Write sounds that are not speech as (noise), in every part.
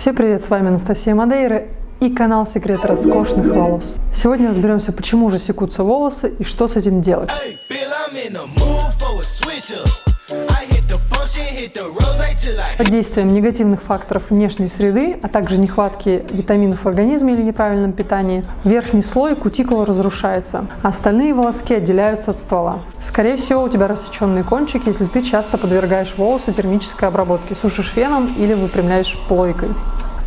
Всем привет, с вами Анастасия Мадейра и канал Секреты роскошных волос. Сегодня разберемся, почему же секутся волосы и что с этим делать. Под действием негативных факторов внешней среды, а также нехватки витаминов в организме или неправильном питании, верхний слой кутикулы разрушается, а остальные волоски отделяются от ствола. Скорее всего, у тебя рассеченные кончики, если ты часто подвергаешь волосы термической обработке, сушишь феном или выпрямляешь плойкой.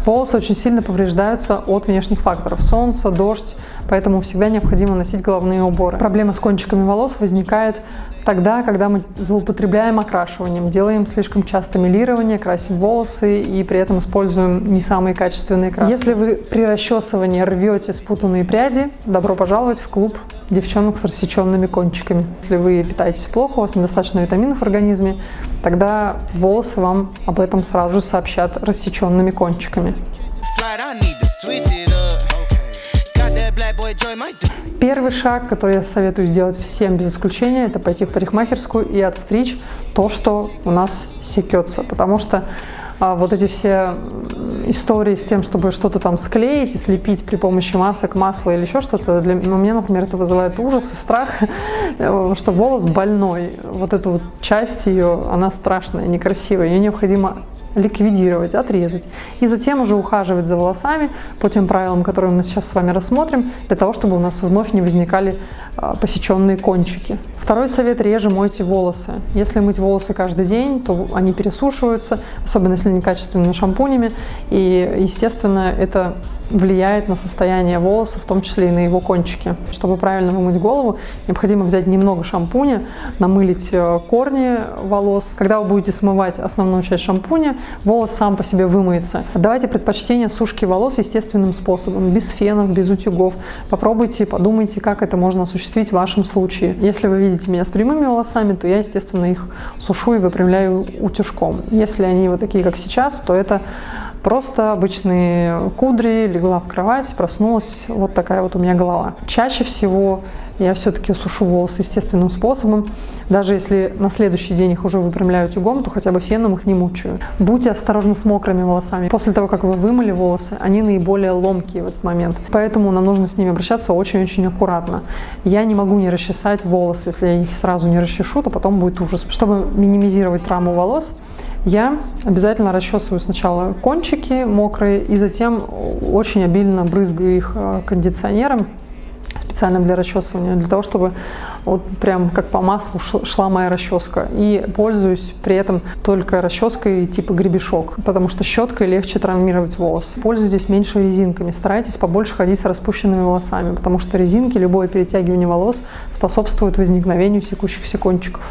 Волосы очень сильно повреждаются от внешних факторов – солнце, дождь, поэтому всегда необходимо носить головные уборы. Проблема с кончиками волос возникает тогда, когда мы злоупотребляем окрашиванием, делаем слишком часто милирование, красим волосы и при этом используем не самые качественные краски. Если вы при расчесывании рвете спутанные пряди, добро пожаловать в клуб девчонок с рассеченными кончиками. Если вы питаетесь плохо, у вас недостаточно витаминов в организме, тогда волосы вам об этом сразу же сообщат рассеченными кончиками. Первый шаг, который я советую сделать всем без исключения, это пойти в парикмахерскую и отстричь то, что у нас секется. Потому что а, вот эти все истории с тем, чтобы что-то там склеить и слепить при помощи масок, масла или еще что-то, для ну, меня, например, это вызывает ужас и страх, (laughs) что волос больной. Вот эту вот часть ее, она страшная, некрасивая. Ее необходимо ликвидировать, отрезать. И затем уже ухаживать за волосами по тем правилам, которые мы сейчас с вами рассмотрим, для того, чтобы у нас вновь не возникали а, посеченные кончики. Второй совет – реже мойте волосы. Если мыть волосы каждый день, то они пересушиваются, особенно если некачественными шампунями, и, естественно, это влияет на состояние волоса, в том числе и на его кончики. Чтобы правильно вымыть голову, необходимо взять немного шампуня, намылить э, корни волос. Когда вы будете смывать основную часть шампуня, волос сам по себе вымоется. Давайте предпочтение сушки волос естественным способом, без фенов, без утюгов. Попробуйте, подумайте, как это можно осуществить в вашем случае. Если вы видите меня с прямыми волосами, то я, естественно, их сушу и выпрямляю утюжком. Если они вот такие, как сейчас, то это Просто обычные кудри, легла в кровать, проснулась, вот такая вот у меня голова. Чаще всего я все-таки сушу волосы естественным способом. Даже если на следующий день их уже выпрямляю утюгом, то хотя бы феном их не мучаю. Будьте осторожны с мокрыми волосами. После того, как вы вымыли волосы, они наиболее ломкие в этот момент. Поэтому нам нужно с ними обращаться очень-очень аккуратно. Я не могу не расчесать волосы. Если я их сразу не расчешу, то потом будет ужас. Чтобы минимизировать травму волос, я обязательно расчесываю сначала кончики мокрые и затем очень обильно брызгаю их э, кондиционером специальным для расчесывания, для того, чтобы вот прям как по маслу шла моя расческа. И пользуюсь при этом только расческой типа гребешок, потому что щеткой легче травмировать волос. Пользуйтесь меньше резинками, старайтесь побольше ходить с распущенными волосами, потому что резинки, любое перетягивание волос способствует возникновению секущихся кончиков.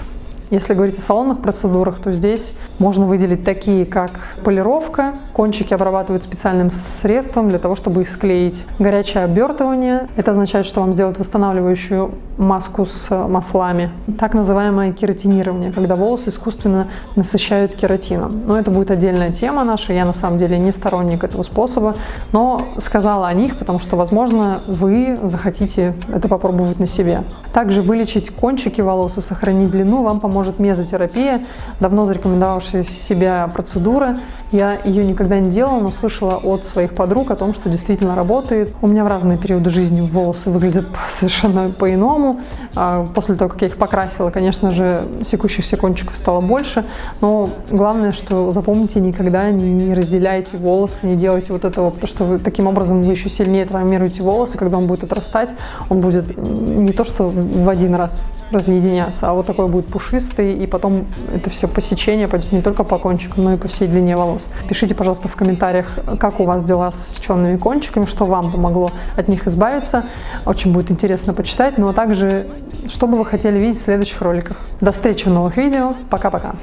Если говорить о салонных процедурах, то здесь можно выделить такие, как полировка. Кончики обрабатывают специальным средством для того, чтобы их склеить. Горячее обертывание. Это означает, что вам сделают восстанавливающую маску с маслами. Так называемое кератинирование, когда волосы искусственно насыщают кератином. Но это будет отдельная тема наша. Я на самом деле не сторонник этого способа, но сказала о них, потому что, возможно, вы захотите это попробовать на себе. Также вылечить кончики волос и сохранить длину вам поможет мезотерапия, давно зарекомендовавшая себя процедура. Я ее никогда не делала, но слышала от своих подруг о том, что действительно работает. У меня в разные периоды жизни волосы выглядят (laughs) совершенно по-иному. А после того, как я их покрасила, конечно же, секущихся кончиков стало больше. Но главное, что запомните, никогда не разделяйте волосы, не делайте вот этого, потому что вы таким образом вы еще сильнее травмируете волосы. Когда он будет отрастать, он будет не то, что в один раз разъединяться, а вот такой будет пушистый, и потом это все посечение пойдет не только по кончикам, но и по всей длине волос. Пишите, пожалуйста, в комментариях, как у вас дела с сеченными кончиками, что вам помогло от них избавиться. Очень будет интересно почитать, ну а также, что бы вы хотели видеть в следующих роликах. До встречи в новых видео. Пока-пока.